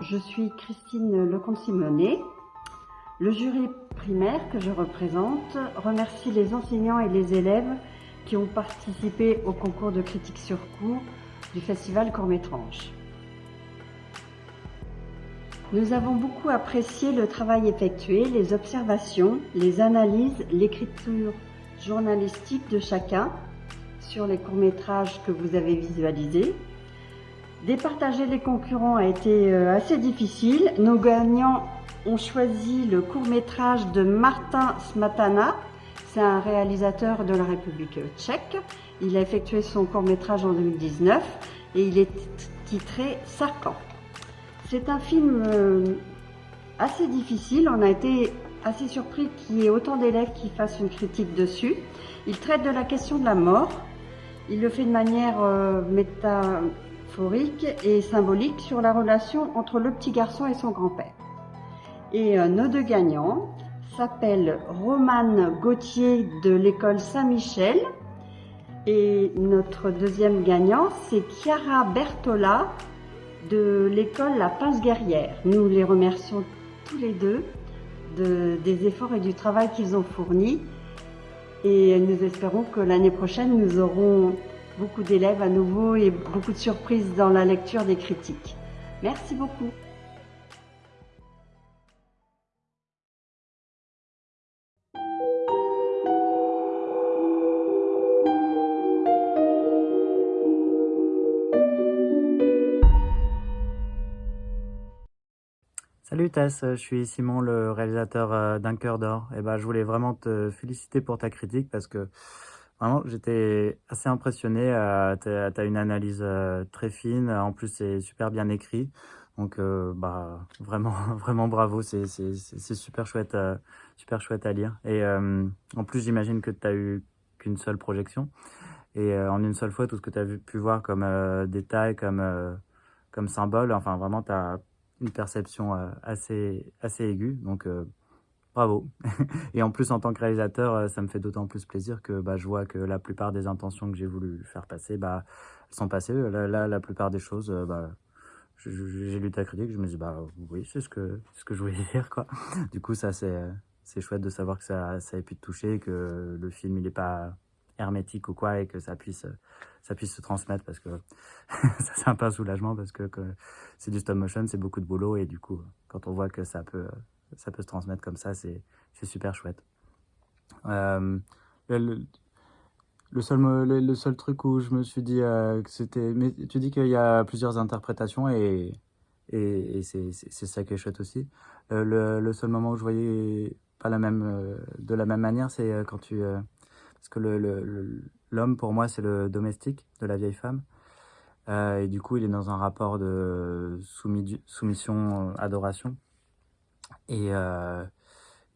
Je suis Christine Lecomte-Simonet. Le jury primaire que je représente remercie les enseignants et les élèves qui ont participé au concours de critique sur cours du festival Courmétrange. Nous avons beaucoup apprécié le travail effectué, les observations, les analyses, l'écriture journalistique de chacun sur les courts-métrages que vous avez visualisés. Départager les concurrents a été euh, assez difficile. Nos gagnants ont choisi le court-métrage de Martin Smatana. C'est un réalisateur de la République tchèque. Il a effectué son court-métrage en 2019 et il est titré Sarkan. C'est un film euh, assez difficile. On a été assez surpris qu'il y ait autant d'élèves qui fassent une critique dessus. Il traite de la question de la mort. Il le fait de manière euh, et symbolique sur la relation entre le petit garçon et son grand-père. Et nos deux gagnants s'appellent Romane Gauthier de l'école Saint-Michel et notre deuxième gagnant, c'est Chiara Bertola de l'école La Pince Guerrière. Nous les remercions tous les deux des efforts et du travail qu'ils ont fournis. Et nous espérons que l'année prochaine, nous aurons beaucoup d'élèves à nouveau et beaucoup de surprises dans la lecture des critiques. Merci beaucoup. Salut Tess, je suis Simon, le réalisateur euh, d'Un cœur d'or. Et ben, je voulais vraiment te féliciter pour ta critique parce que vraiment j'étais assez impressionné. Euh, tu as, une analyse euh, très fine, en plus c'est super bien écrit. Donc bah vraiment vraiment bravo, c'est super chouette super chouette à lire. Et en plus j'imagine que tu as eu qu'une seule projection et en une seule fois tout ce que tu as pu voir comme détail, comme comme symbole, enfin vraiment tu as une perception euh, assez, assez aiguë. Donc, euh, bravo. et en plus, en tant que réalisateur, euh, ça me fait d'autant plus plaisir que bah, je vois que la plupart des intentions que j'ai voulu faire passer, bah, sont passées. Là, la plupart des choses, bah, j'ai lu ta critique, je me dis, bah oui, c'est ce que, je voulais dire, quoi. Du coup, ça, c'est chouette de savoir que ça, ça ait pu te toucher, que le film, il n'est pas hermétique ou quoi, et que ça puisse ça puisse se transmettre parce que ça c'est un peu un soulagement parce que, c'est du stop motion, c'est beaucoup de boulot et du coup, quand on voit que ça peut, ça peut se transmettre comme ça, c'est super chouette. Euh, le, seul, le, seul truc où je me suis dit euh, que c'était... Mais tu dis qu'il y a plusieurs interprétations et, et, c'est ça qui est chouette aussi. Euh, le, seul moment où je voyais pas la même, de la même manière, c'est quand tu... parce que L'homme, pour moi, c'est le domestique de la vieille femme. Euh, et du coup, il est dans un rapport de soumission, euh, adoration. Et, euh,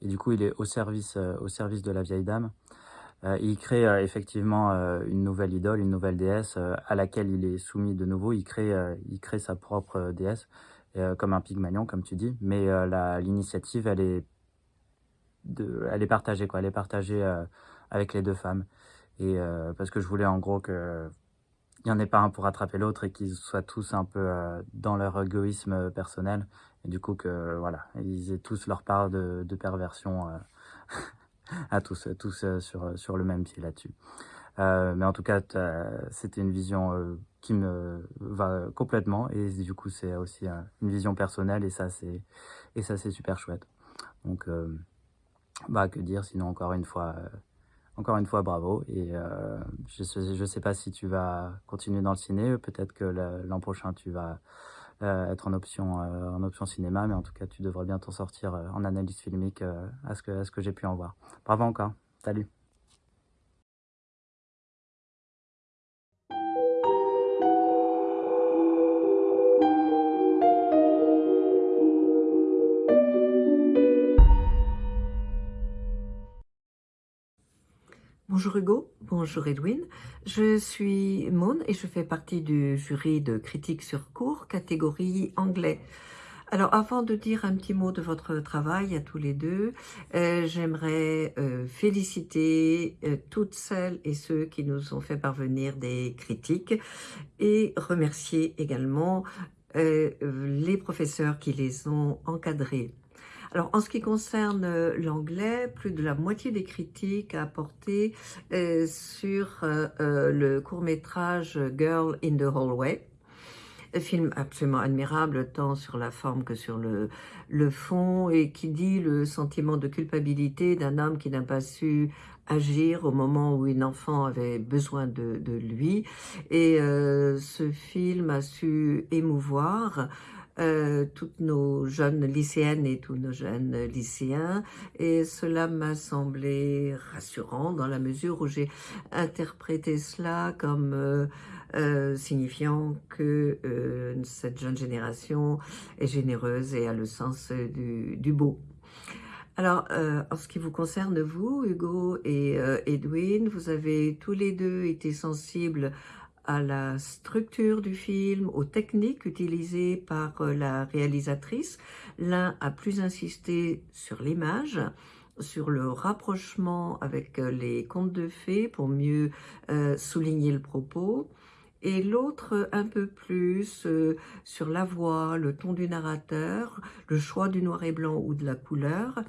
et, du coup, il est au service, au service de la vieille dame. il crée effectivement une nouvelle idole, une nouvelle déesse à laquelle il est soumis de nouveau. Il crée, il crée sa propre déesse, comme un pygmalion, comme tu dis. Mais l'initiative, elle est, elle est partagée, quoi. Elle est partagée avec les deux femmes. Et euh, parce que je voulais en gros que il n'y en ait pas un pour attraper l'autre et qu'ils soient tous un peu euh, dans leur égoïsme personnel. Et du coup, que voilà, ils aient tous leur part de, de perversion euh, à tous, tous sur, sur le même pied là-dessus. mais en tout cas, c'était une vision qui me va complètement et du coup, c'est aussi une vision personnelle et ça, c'est et ça, c'est super chouette. Donc, bah, que dire sinon encore une fois encore une fois, bravo. Et euh, je ne sais pas si tu vas continuer dans le ciné. Peut-être que l'an prochain, tu vas euh, être en option, euh, en option cinéma. Mais en tout cas, tu devrais bien t'en sortir en analyse filmique à ce que, à ce que j'ai pu en voir. Bravo encore. Salut. Bonjour Hugo, bonjour Edwin. Je suis Maune et je fais partie du jury de critique sur cours, catégorie anglais. Alors avant de dire un petit mot de votre travail à tous les deux, euh, j'aimerais euh, féliciter euh, toutes celles et ceux qui nous ont fait parvenir des critiques et remercier également les professeurs qui les ont encadrés. Alors, en ce qui concerne euh, l'anglais, plus de la moitié des critiques apportées euh, sur euh, le court-métrage Girl in the Hallway. Film absolument admirable, tant sur la forme que sur le, le fond, et qui dit le sentiment de culpabilité d'un homme qui n'a pas su agir au moment où une enfant avait besoin de, de lui. Et ce film a su émouvoir euh, toutes nos jeunes lycéennes et tous nos jeunes lycéens et cela m'a semblé rassurant dans la mesure où j'ai interprété cela comme euh, euh, signifiant que cette jeune génération est généreuse et a le sens du, du beau. Alors, en ce qui vous concerne, vous, Hugo et Edwin, vous avez tous les deux été sensibles à la structure du film, aux techniques utilisées par euh, la réalisatrice. L'un a plus insisté sur l'image, sur le rapprochement avec euh, les contes de fées pour mieux euh, souligner le propos, et l'autre un peu plus sur la voix, le ton du narrateur, le choix du noir et blanc ou de la couleur.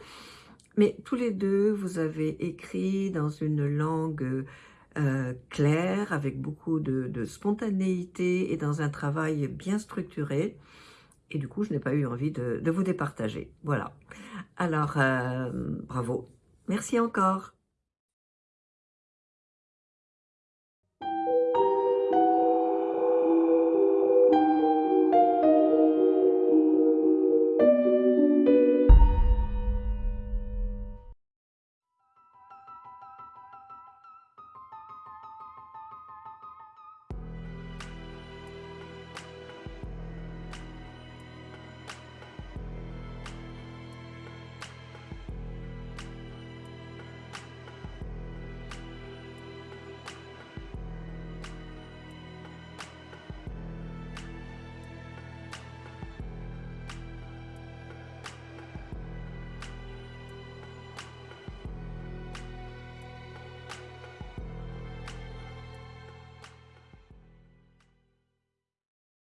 Mais tous les deux, vous avez écrit dans une langue euh, clair, avec beaucoup de, spontanéité et dans un travail bien structuré. Et du coup, je n'ai pas eu envie de, vous départager. Voilà. Alors, euh, bravo. Merci encore.